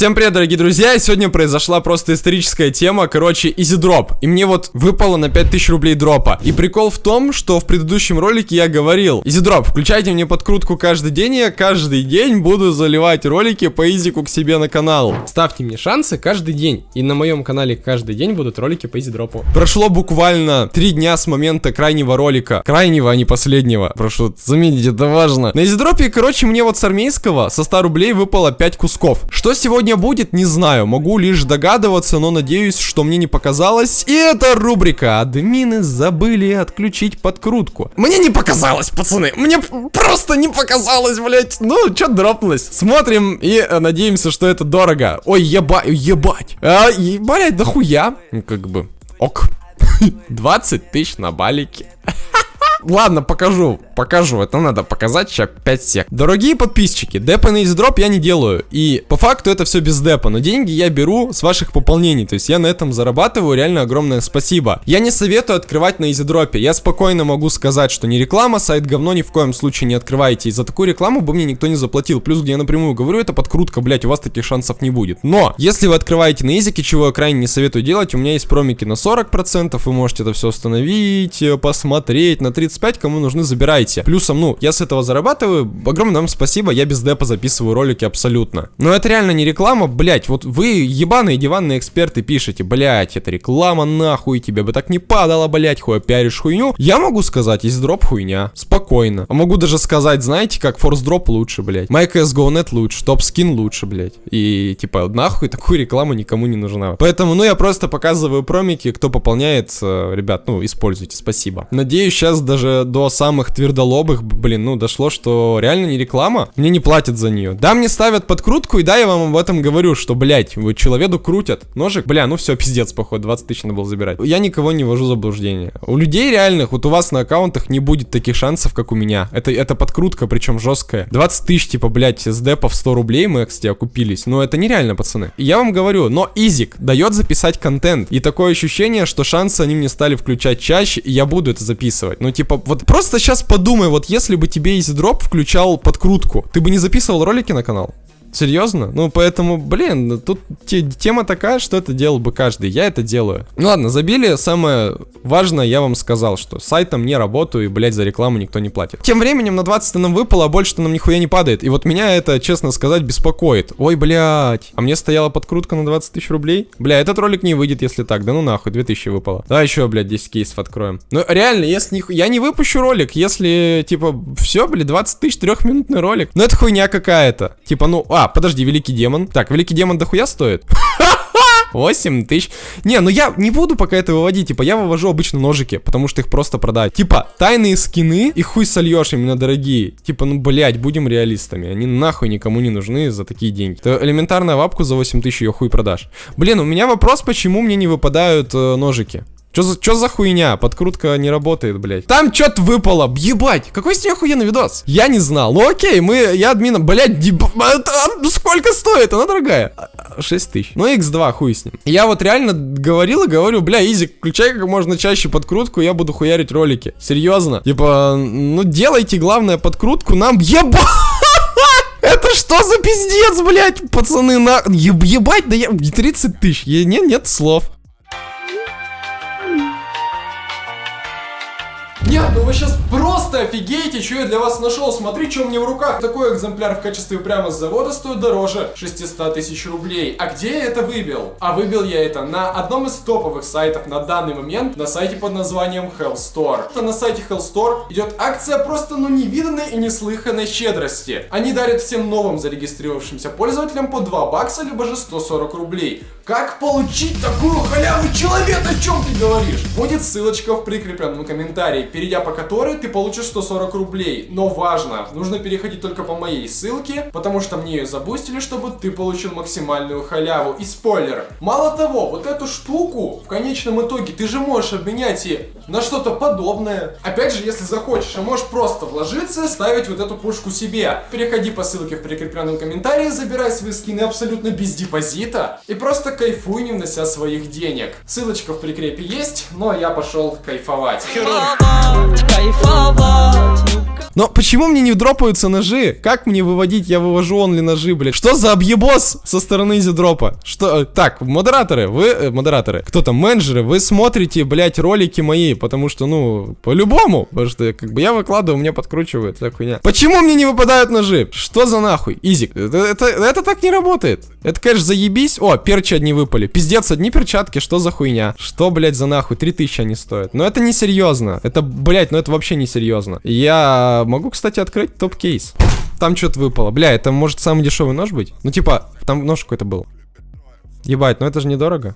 Всем привет, дорогие друзья, и сегодня произошла просто историческая тема, короче, изидроп. И мне вот выпало на 5000 рублей дропа. И прикол в том, что в предыдущем ролике я говорил, изидроп, включайте мне подкрутку каждый день, и я каждый день буду заливать ролики по изику к себе на канал. Ставьте мне шансы каждый день, и на моем канале каждый день будут ролики по изидропу. Прошло буквально 3 дня с момента крайнего ролика, крайнего, а не последнего. Прошу заметить, это важно. На изидропе, короче, мне вот с армейского со 100 рублей выпало 5 кусков. Что сегодня сегодня будет, не знаю. Могу лишь догадываться, но надеюсь, что мне не показалось. И это рубрика «Админы забыли отключить подкрутку». Мне не показалось, пацаны. Мне просто не показалось, блять. Ну, что дропнулось? Смотрим и э, надеемся, что это дорого. Ой, еба ебать. А, блять, да хуя. Ну, как бы, ок. 20 тысяч на балике. Ладно, покажу, покажу, это надо показать, сейчас 5 сек. Дорогие подписчики, депа на издроп я не делаю, и по факту это все без депа, но деньги я беру с ваших пополнений, то есть я на этом зарабатываю, реально огромное спасибо. Я не советую открывать на изидропе, я спокойно могу сказать, что не реклама, сайт говно ни в коем случае не открывайте, и за такую рекламу бы мне никто не заплатил, плюс где я напрямую говорю, это подкрутка, блять, у вас таких шансов не будет. Но, если вы открываете на изике, чего я крайне не советую делать, у меня есть промики на 40%, вы можете это все установить, э, посмотреть, на 30 35, кому нужны, забирайте. Плюсом, ну, я с этого зарабатываю, огромное вам спасибо, я без депа записываю ролики абсолютно. Но это реально не реклама, блять, вот вы ебаные диванные эксперты пишете, блять, это реклама нахуй, тебе бы так не падало, блять, хуя пиаришь хуйню. Я могу сказать, есть дроп хуйня, спокойно. А могу даже сказать, знаете, как форс дроп лучше, блять. MyCSGO.net лучше, топ скин лучше, блять. И типа, нахуй такую рекламу никому не нужна. Поэтому, ну, я просто показываю промики, кто пополняет, э, ребят, ну, используйте, спасибо. Надеюсь, сейчас даже даже до самых твердолобых, блин, ну, дошло, что реально не реклама, мне не платят за нее. Да, мне ставят подкрутку, и да, я вам об этом говорю, что, блядь, вы человеку крутят ножик, бля, ну все, пиздец, походу, 20 тысяч надо было забирать. Я никого не вожу в заблуждение. У людей реальных, вот у вас на аккаунтах не будет таких шансов, как у меня. Это, это подкрутка, причем жесткая. 20 тысяч, типа, блядь, с депа в 100 рублей мы, кстати, окупились. Но это нереально, пацаны. Я вам говорю, но Изик дает записать контент. И такое ощущение, что шансы они мне стали включать чаще, и я буду это записывать. Ну, типа, вот просто сейчас подумай, вот если бы тебе из дроп включал подкрутку, ты бы не записывал ролики на канал? Серьезно? Ну, поэтому, блин, тут те, тема такая, что это делал бы каждый. Я это делаю. Ну ладно, забили. Самое важное я вам сказал, что сайтом не работаю и, блядь, за рекламу никто не платит. Тем временем на 20 нам выпало, а больше-то нам нихуя не падает. И вот меня это, честно сказать, беспокоит. Ой, блядь. А мне стояла подкрутка на 20 тысяч рублей? Бля, этот ролик не выйдет, если так. Да ну нахуй, 2000 выпало. Давай еще, блядь, 10 кейсов откроем. Ну, реально, если не... Я не выпущу ролик, если, типа, все, блядь, 20 тысяч трехминутный ролик. Ну, это хуйня какая-то. Типа, ну, а, подожди, великий демон. Так, великий демон дохуя стоит? 8 тысяч. Не, ну я не буду пока это выводить. Типа, я вывожу обычно ножики, потому что их просто продать. Типа, тайные скины, и хуй сольешь именно дорогие. Типа, ну, блять, будем реалистами. Они нахуй никому не нужны за такие деньги. То элементарная вапку за 8 тысяч ее хуй продашь. Блин, у меня вопрос, почему мне не выпадают э, ножики. Чё за, чё за хуйня? Подкрутка не работает, блядь. Там что-то выпало. Ебать. Какой с ней охуенный видос? Я не знал. Ну окей, мы, я админа, блядь, деб... сколько стоит? Она дорогая. 6 тысяч. Ну x2, хуй с ним. Я вот реально говорил и говорю, бля, изи, включай как можно чаще подкрутку, я буду хуярить ролики. Серьезно. Типа, ну делайте, главное, подкрутку нам. Ебать! Это что за пиздец, блядь, пацаны, на... Ебать, да я... 30 тысяч, нет, нет слов. Нет, вы сейчас просто офигеете, что я для вас нашел. Смотри, что меня в руках. Такой экземпляр в качестве прямо с завода стоит дороже 600 тысяч рублей. А где я это выбил? А выбил я это на одном из топовых сайтов на данный момент, на сайте под названием Hell Store. На сайте Hell Store идет акция просто ну невиданной и неслыханной щедрости. Они дарят всем новым зарегистрировавшимся пользователям по 2 бакса, либо же 140 рублей. Как получить такую халяву, человек, о чем ты говоришь? Будет ссылочка в прикрепленном комментарии перейдя по которой ты получишь 140 рублей. Но важно, нужно переходить только по моей ссылке, потому что мне ее забустили, чтобы ты получил максимальную халяву. И спойлер, мало того, вот эту штуку в конечном итоге ты же можешь обменять и на что-то подобное. Опять же, если захочешь, а можешь просто вложиться и ставить вот эту пушку себе. Переходи по ссылке в прикрепленном комментарии, забирай свои скины абсолютно без депозита и просто кайфуй, не внося своих денег. Ссылочка в прикрепе есть, а я пошел кайфовать. кайфовать, кайфовать, ну Но почему мне не дропаются ножи? Как мне выводить? Я вывожу онли ножи, блядь. Что за объебос со стороны изидропа? Что? э, Так, модераторы, вы, э, модераторы, кто там, менеджеры, вы смотрите, блядь, ролики мои, потому что, ну, по-любому, потому что, как бы, я выкладываю, мне подкручивают, вся хуйня. Почему мне не выпадают ножи? Что за нахуй? Изик, это, это, это так не работает. Это, конечно, заебись. О, перчи одни выпали. Пиздец, одни перчатки, что за хуйня? Что, блядь, за нахуй? 3000 они стоят. Но это не серьезно. Это, блядь, ну это вообще не серьезно. Я могу, кстати, открыть топ-кейс. Там что-то выпало. Бля, это может самый дешевый нож быть? Ну, типа, там нож какой-то был. Ебать, ну это же недорого.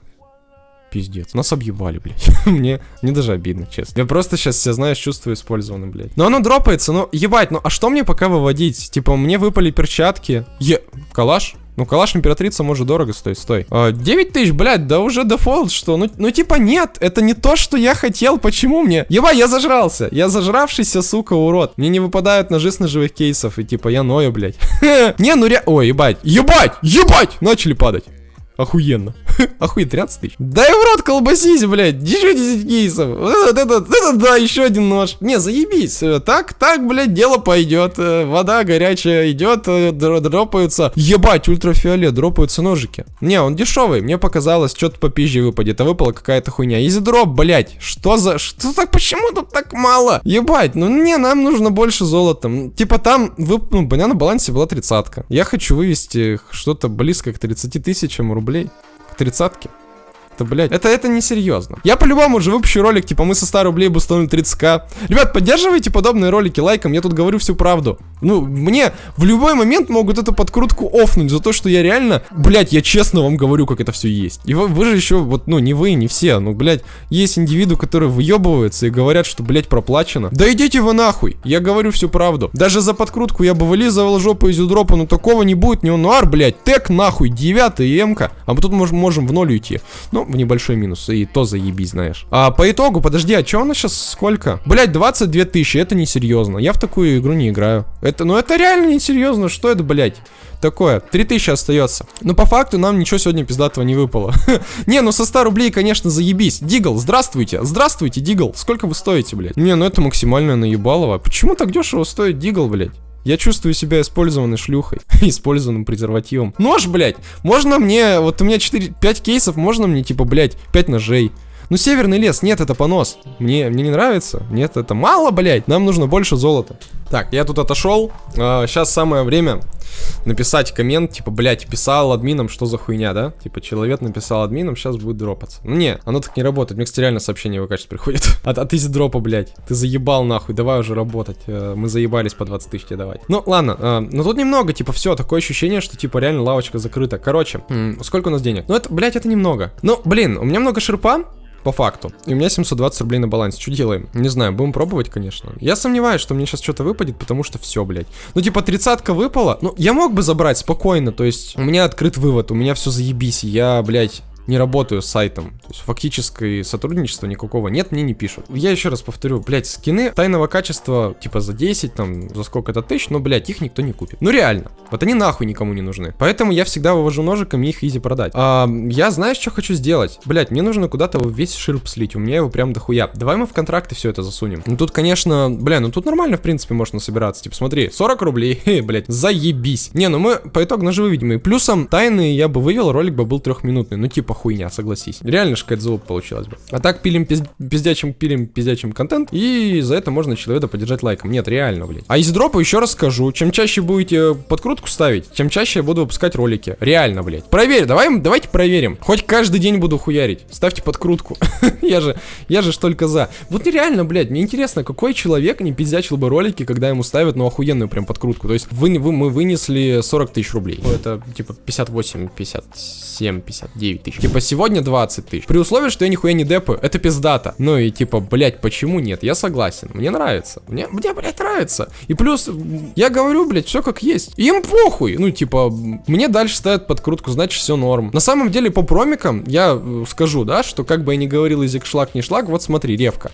Пиздец. Нас объебали, блядь. мне, мне даже обидно, честно. Я просто сейчас себя, знаешь, чувствую использованным, блядь. Но оно дропается, ну, ебать, ну, а что мне пока выводить? Типа, мне выпали перчатки. Е... Калаш? Ну, калаш императрица может дорого стоить, стой. А, 9 тысяч, блядь, да уже дефолт, что? Ну, ну, типа, нет, это не то, что я хотел, почему мне? Ебать, я зажрался, я зажравшийся, сука, урод. Мне не выпадают ножи с ножевых кейсов, и типа, я ною, блядь. Не, ну ре... Ой, ебать, ебать, ебать, начали падать. Охуенно. Охуеть, 13 тысяч. Дай в рот колбасись, блядь. Еще 10 кейсов. Вот это, это, это, да, еще один нож. Не, заебись. Э, Так, так, блядь, дело пойдет. Э, Вода горячая идет, э, дро- дропаются. Ебать, ультрафиолет, дропаются ножики. Не, он дешевый. Мне показалось, что-то попизже выпадет, а выпала какая-то хуйня. Изи дроп, блядь. Что за... Что так, почему тут так мало? Ебать, ну не, нам нужно больше золота. Типа там, вы, ну, на балансе была тридцатка. Я хочу вывести что-то близко к 30 тысячам рублей. К тридцатке. Это, блядь, это, это не серьезно. Я по-любому уже выпущу ролик, типа, мы со 100 рублей бустанули 30к. Ребят, поддерживайте подобные ролики лайком, я тут говорю всю правду. Ну, мне в любой момент могут эту подкрутку офнуть за то, что я реально, блядь, я честно вам говорю, как это все есть. И вы, вы же еще, вот, ну, не вы, не все, ну, блядь, есть индивиды, которые выебываются и говорят, что, блядь, проплачено. Да идите вы нахуй, я говорю всю правду. Даже за подкрутку я бы вылизывал жопу из дропа, но такого не будет, не онуар, блядь, тег нахуй, 9 эмка, а мы тут можем, можем в ноль уйти. Ну, в небольшой минус, и то заебись, знаешь. А по итогу, подожди, а что у нас сейчас сколько? Блядь, 22 тысячи, это несерьезно. Я в такую игру не играю. Это, ну это реально несерьезно, что это, блядь? Такое, 3000 остается. Но по факту нам ничего сегодня пиздатого не выпало. не, ну со 100 рублей, конечно, заебись. Дигл, здравствуйте. Здравствуйте, Дигл. Сколько вы стоите, блядь? Не, ну это максимальное наебалово. Почему так дешево стоит Дигл, блядь? Я чувствую себя использованной шлюхой, использованным презервативом. Нож, блядь, можно мне, вот у меня 4, 5 кейсов, можно мне, типа, блядь, 5 ножей. Ну, северный лес, нет, это понос. Мне, мне не нравится. Нет, это мало, блядь. Нам нужно больше золота. Так, я тут отошел. А, сейчас самое время написать коммент, типа, блядь, писал админам, что за хуйня, да? Типа, человек написал админам, сейчас будет дропаться. Ну, не, оно так не работает. Мне, кстати, реально сообщение в сейчас приходит. От, от изи дропа, блядь. Ты заебал, нахуй, давай уже работать. Э, Мы заебались по 20 тысяч тебе давать. Ну, ладно, э, но тут немного, типа, все, такое ощущение, что, типа, реально лавочка закрыта. Короче, сколько у нас денег? Ну, это, блядь, это немного. Ну, блин, у меня много шерпа, по факту. И у меня 720 рублей на балансе. Что делаем? Не знаю, будем пробовать, конечно. Я сомневаюсь, что мне сейчас что-то выпадет, потому что все, блядь. Ну, типа, тридцатка выпала. Ну, я мог бы забрать спокойно, то есть у меня открыт вывод, у меня все заебись. Я, блядь, не работаю с сайтом. То есть фактически сотрудничества никакого нет, мне не пишут. Я еще раз повторю, блядь, скины тайного качества, типа за 10, там, за сколько-то тысяч, но, блядь, их никто не купит. Ну реально. Вот они нахуй никому не нужны. Поэтому я всегда вывожу ножиками их изи продать. А, я знаешь, что хочу сделать? Блядь, мне нужно куда-то весь ширп слить, у меня его прям дохуя. Давай мы в контракты все это засунем. Ну тут, конечно, бля, ну тут нормально, в принципе, можно собираться. Типа, смотри, 40 рублей, хе, блядь, заебись. Не, ну мы по итогу ножи выведем. И плюсом тайны я бы вывел, ролик бы был трехминутный. Ну типа хуйня, согласись. Реально же какая-то залупа получилась бы. А так пилим пиз- пиздячим, пилим пиздячим контент, и за это можно человека поддержать лайком. Нет, реально, блядь. А из дропа еще раз скажу, чем чаще будете подкрутку ставить, тем чаще я буду выпускать ролики. Реально, блядь. Проверь, давай, давайте проверим. Хоть каждый день буду хуярить. Ставьте подкрутку. я же, я же только за. Вот нереально, блядь, мне интересно, какой человек не пиздячил бы ролики, когда ему ставят, ну, охуенную прям подкрутку. То есть вы, вы, мы вынесли 40 тысяч рублей. Это типа 58, 57, 59 тысяч. Типа сегодня 20 тысяч. При условии, что я нихуя не депаю, это пиздата. Ну и типа, блядь, почему нет? Я согласен. Мне нравится. Мне, мне, блядь, нравится. И плюс, я говорю, блядь, все как есть. Им похуй. Ну, типа, мне дальше ставят подкрутку, значит, все норм. На самом деле, по промикам, я э, скажу, да, что как бы я ни говорил язык шлак не шлак, вот смотри, ревка.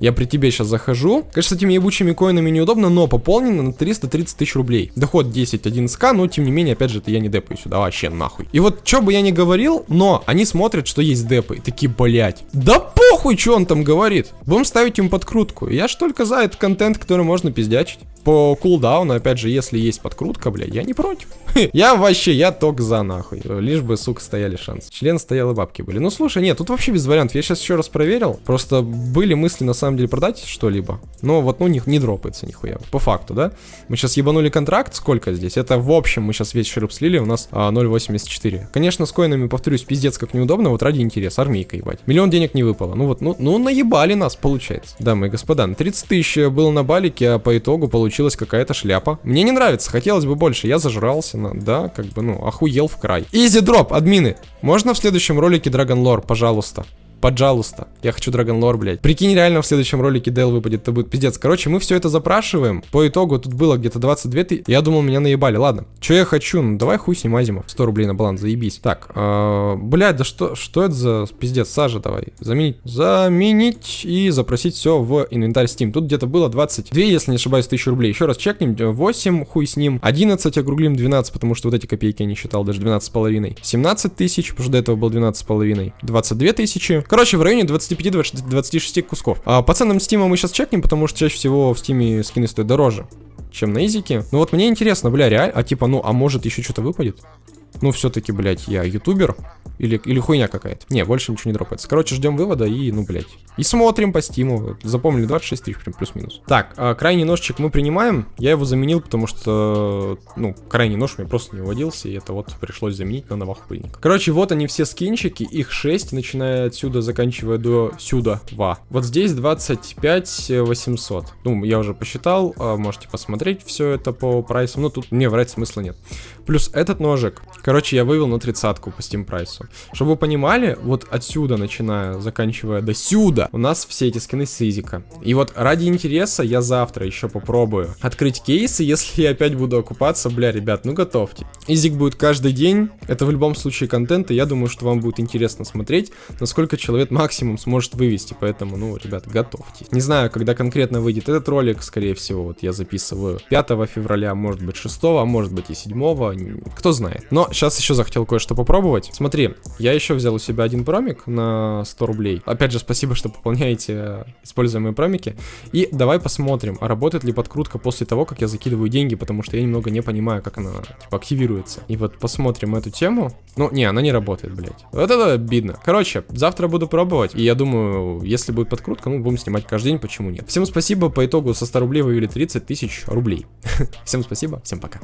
Я при тебе сейчас захожу. Конечно, с этими ебучими коинами неудобно, но пополнено на 330 тысяч рублей. Доход 10-11к, но тем не менее, опять же, это я не депаю сюда вообще нахуй. И вот, что бы я ни говорил, но они смотрят, что есть депы, и такие, блять, да похуй, что он там говорит. Будем ставить им подкрутку. Я ж только за этот контент, который можно пиздячить по кулдауну, опять же, если есть подкрутка, бля, я не против. я вообще, я ток за нахуй. Лишь бы, сука, стояли шансы. Член стоял и бабки были. Ну, слушай, нет, тут вообще без вариантов. Я сейчас еще раз проверил. Просто были мысли, на самом деле, продать что-либо. Но вот, ну, не, не дропается нихуя. По факту, да? Мы сейчас ебанули контракт. Сколько здесь? Это, в общем, мы сейчас весь широп слили. У нас а, 0.84. Конечно, с коинами, повторюсь, пиздец как неудобно. Вот ради интереса. Армейка, ебать. Миллион денег не выпало. Ну вот, ну, ну наебали нас, получается. Дамы и господа, на 30 тысяч было на балике, а по итогу получилось получилась какая-то шляпа. Мне не нравится, хотелось бы больше. Я зажрался, на, да, как бы, ну, охуел в край. Изи дроп, админы. Можно в следующем ролике Dragon Lore, пожалуйста? Пожалуйста. Я хочу Dragon Lore, блядь. Прикинь, реально в следующем ролике Дейл выпадет, это будет пиздец. Короче, мы все это запрашиваем. По итогу тут было где-то 22 тысячи. Я думал, меня наебали. Ладно. Что я хочу? Ну, давай хуй с ним Азимов. 100 рублей на баланс, заебись. Так, э, блядь, да что, что это за пиздец? Сажа давай. Заменить. Заменить и запросить все в инвентарь Steam. Тут где-то было 22, если не ошибаюсь, тысячи рублей. Еще раз чекнем. 8, хуй с ним. 11 округлим 12, потому что вот эти копейки я не считал, даже 12 с половиной. 17 тысяч, потому что до этого было 12 с половиной. 22 тысячи. Короче, в районе 25-26 кусков. А по ценам Стима мы сейчас чекнем, потому что чаще всего в Стиме скины стоят дороже, чем на Изике. Ну вот мне интересно, бля, реально, а типа, ну, а может еще что-то выпадет? Ну, все-таки, блядь, я ютубер. Или, или хуйня какая-то. Не, больше ничего не дропается. Короче, ждем вывода и, ну, блядь. И смотрим по стиму. Запомнили 26 тысяч, прям плюс-минус. Так, а, крайний ножчик мы принимаем. Я его заменил, потому что, ну, крайний нож меня просто не уводился. И это вот пришлось заменить на новохуйник. Короче, вот они все скинчики. Их 6, начиная отсюда, заканчивая до сюда. Ва. Вот здесь 25 800. Ну, я уже посчитал. А, можете посмотреть все это по прайсам. Ну, тут мне врать смысла нет. Плюс этот ножик. Короче, я вывел на тридцатку по Steam прайсу. Чтобы вы понимали, вот отсюда, начиная, заканчивая до сюда, у нас все эти скины с изика. И вот ради интереса я завтра еще попробую открыть кейсы, если я опять буду окупаться, бля, ребят, ну готовьте. Изик будет каждый день, это в любом случае контент, и я думаю, что вам будет интересно смотреть, насколько человек максимум сможет вывести, поэтому, ну, ребят, готовьте. Не знаю, когда конкретно выйдет этот ролик, скорее всего, вот я записываю 5 февраля, может быть 6, а может быть и 7, кто знает. Но сейчас еще захотел кое-что попробовать. Смотри, я еще взял у себя один промик на 100 рублей. Опять же, спасибо, что пополняете э, используемые промики. И давай посмотрим, а работает ли подкрутка после того, как я закидываю деньги, потому что я немного не понимаю, как она типа, активируется. И вот посмотрим эту тему. Ну, не, она не работает, блядь. Вот это обидно. Короче, завтра буду пробовать. И я думаю, если будет подкрутка, ну, будем снимать каждый день, почему нет. Всем спасибо, по итогу со 100 рублей вывели 30 тысяч рублей. Всем спасибо, всем пока.